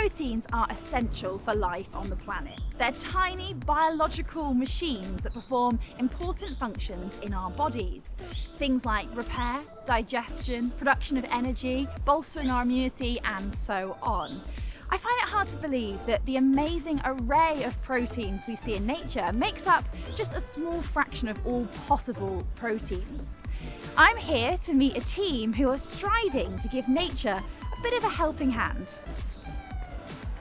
Proteins are essential for life on the planet. They're tiny biological machines that perform important functions in our bodies. Things like repair, digestion, production of energy, bolstering our immunity, and so on. I find it hard to believe that the amazing array of proteins we see in nature makes up just a small fraction of all possible proteins. I'm here to meet a team who are striving to give nature a bit of a helping hand.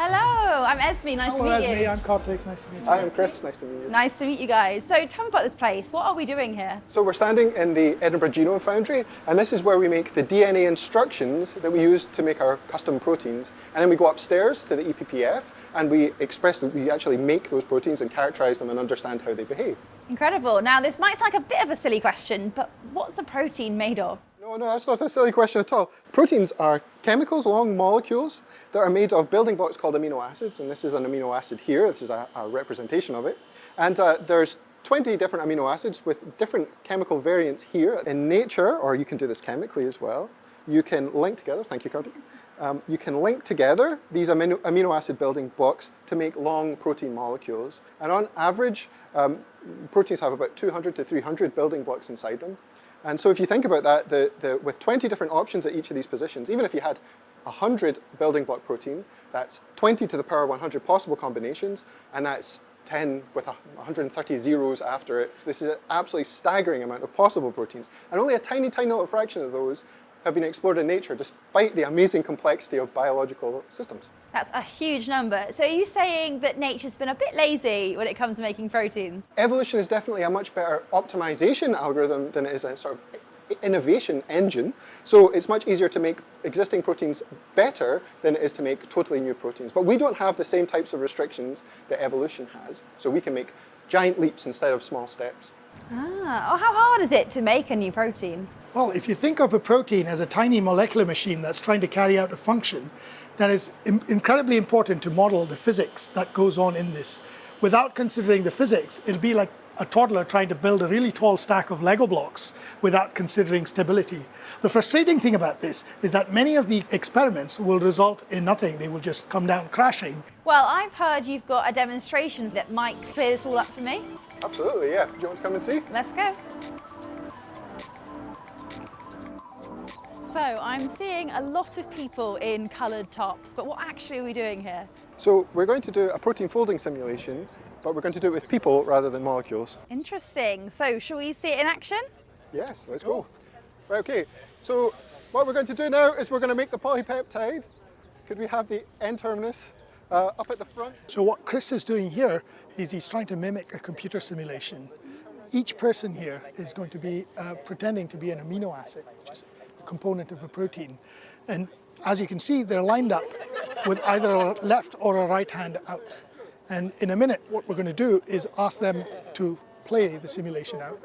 Hello, I'm Esme. Nice Hello, to meet Esme. you. I'm Kartik. Nice to meet you. Hi, I'm Chris. Nice to meet you. Nice to meet you guys. So tell me about this place. What are we doing here? So we're standing in the Edinburgh Genome Foundry, and this is where we make the DNA instructions that we use to make our custom proteins. And then we go upstairs to the EPPF, and we express we actually make those proteins and characterize them and understand how they behave. Incredible. Now, this might sound like a bit of a silly question, but what's a protein made of? No, no, that's not a silly question at all. Proteins are chemicals, long molecules, that are made of building blocks called amino acids, and this is an amino acid here. This is a, a representation of it. And uh, there's 20 different amino acids with different chemical variants here. In nature, or you can do this chemically as well, you can link together, thank you, Cardi. Um, you can link together these amino, amino, acid building blocks to make long protein molecules. And on average, um, proteins have about 200 to 300 building blocks inside them. And so if you think about that, the, the, with 20 different options at each of these positions, even if you had 100 building block protein, that's 20 to the power 100 possible combinations, and that's 10 with 130 zeros after it. So this is an absolutely staggering amount of possible proteins. And only a tiny, tiny little fraction of those have been explored in nature, despite the amazing complexity of biological systems. That's a huge number. So are you saying that nature's been a bit lazy when it comes to making proteins? Evolution is definitely a much better optimization algorithm than it is a sort of innovation engine. So it's much easier to make existing proteins better than it is to make totally new proteins. But we don't have the same types of restrictions that evolution has. So we can make giant leaps instead of small steps. Ah, oh, how hard is it to make a new protein? Well, if you think of a protein as a tiny molecular machine that's trying to carry out a function, then it's incredibly important to model the physics that goes on in this. Without considering the physics, it'll be like a toddler trying to build a really tall stack of Lego blocks without considering stability. The frustrating thing about this is that many of the experiments will result in nothing. They will just come down crashing. Well, I've heard you've got a demonstration that might clear this all up for me. Absolutely, yeah. Do you want to come and see? Let's go. So I'm seeing a lot of people in coloured tops, but what actually are we doing here? So we're going to do a protein folding simulation, but we're going to do it with people rather than molecules. Interesting. So shall we see it in action? Yes, let's go. Right, okay. So what we're going to do now is we're going to make the polypeptide. Could we have the N-terminus uh, up at the front? So what Chris is doing here is he's trying to mimic a computer simulation. Each person here is going to be uh, pretending to be an amino acid, which is component of a protein. And as you can see, they're lined up with either a left or a right hand out. And in a minute, what we're going to do is ask them to play the simulation out.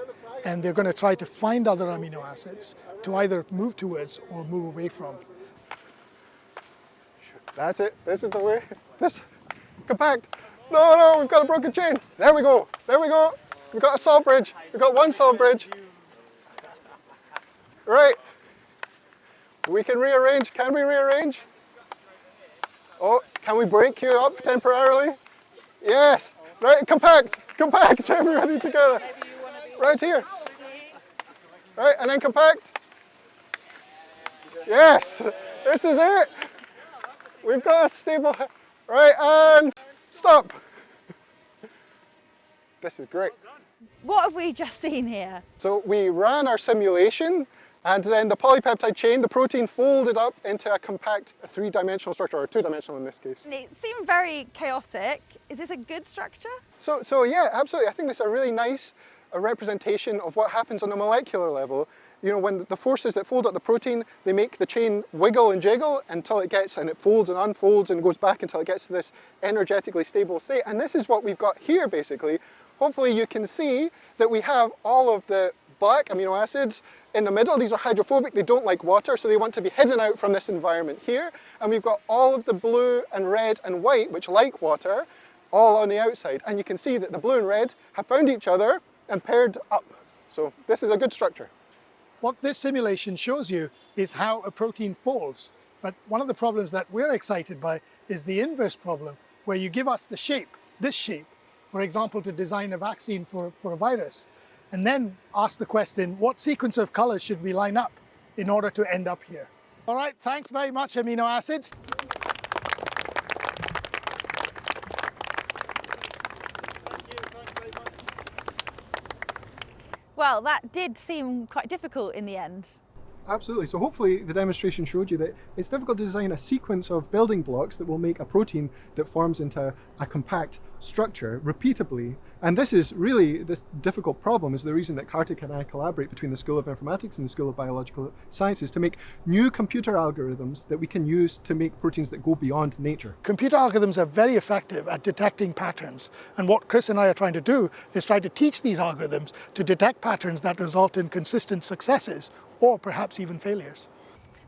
And they're going to try to find other amino acids to either move towards or move away from. That's it. This is the way. This, compact. No, no, we've got a broken chain. There we go. There we go. We've got a salt bridge. We've got one salt bridge. Right. We can rearrange. Can we rearrange? Oh, can we break you up temporarily? Yes. Right, compact, compact, everybody together. Right here. Right, and then compact. Yes, this is it. We've got a stable, right, and stop. This is great. What have we just seen here? So we ran our simulation and then the polypeptide chain, the protein folded up into a compact three-dimensional structure, or two-dimensional in this case. It seemed very chaotic. Is this a good structure? So, so yeah, absolutely. I think this is a really nice a representation of what happens on a molecular level. You know, when the forces that fold up the protein, they make the chain wiggle and jiggle until it gets, and it folds and unfolds and goes back until it gets to this energetically stable state. And this is what we've got here, basically. Hopefully you can see that we have all of the black amino acids in the middle. These are hydrophobic, they don't like water, so they want to be hidden out from this environment here. And we've got all of the blue and red and white, which like water, all on the outside. And you can see that the blue and red have found each other and paired up. So this is a good structure. What this simulation shows you is how a protein folds. But one of the problems that we're excited by is the inverse problem, where you give us the shape, this shape, for example, to design a vaccine for, for a virus, and then ask the question, what sequence of colors should we line up in order to end up here? All right, thanks very much, amino acids. Well, that did seem quite difficult in the end. Absolutely. So hopefully the demonstration showed you that it's difficult to design a sequence of building blocks that will make a protein that forms into a compact structure repeatably. And this is really, this difficult problem is the reason that Kartik and I collaborate between the School of Informatics and the School of Biological Sciences to make new computer algorithms that we can use to make proteins that go beyond nature. Computer algorithms are very effective at detecting patterns. And what Chris and I are trying to do is try to teach these algorithms to detect patterns that result in consistent successes or perhaps even failures.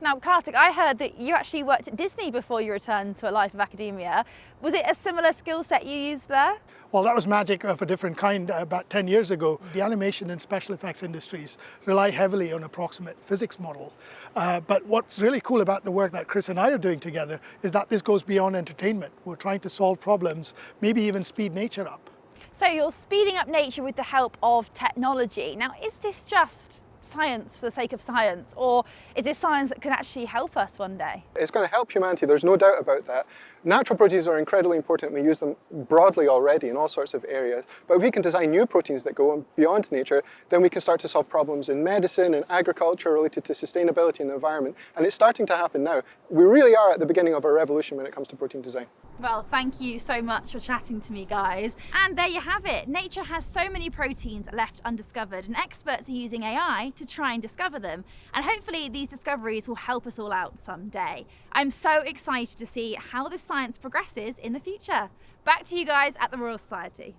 Now, Kartik, I heard that you actually worked at Disney before you returned to a life of academia. Was it a similar skill set you used there? Well, that was magic of a different kind uh, about 10 years ago. The animation and special effects industries rely heavily on approximate physics model. Uh, but what's really cool about the work that Chris and I are doing together is that this goes beyond entertainment. We're trying to solve problems, maybe even speed nature up. So you're speeding up nature with the help of technology. Now, is this just science for the sake of science, or is this science that can actually help us one day? It's going to help humanity, there's no doubt about that. Natural proteins are incredibly important, we use them broadly already in all sorts of areas, but if we can design new proteins that go beyond nature, then we can start to solve problems in medicine and agriculture related to sustainability and the environment, and it's starting to happen now. We really are at the beginning of a revolution when it comes to protein design. Well, thank you so much for chatting to me, guys. And there you have it. Nature has so many proteins left undiscovered, and experts are using AI to try and discover them. And hopefully, these discoveries will help us all out someday. I'm so excited to see how this science progresses in the future. Back to you guys at the Royal Society.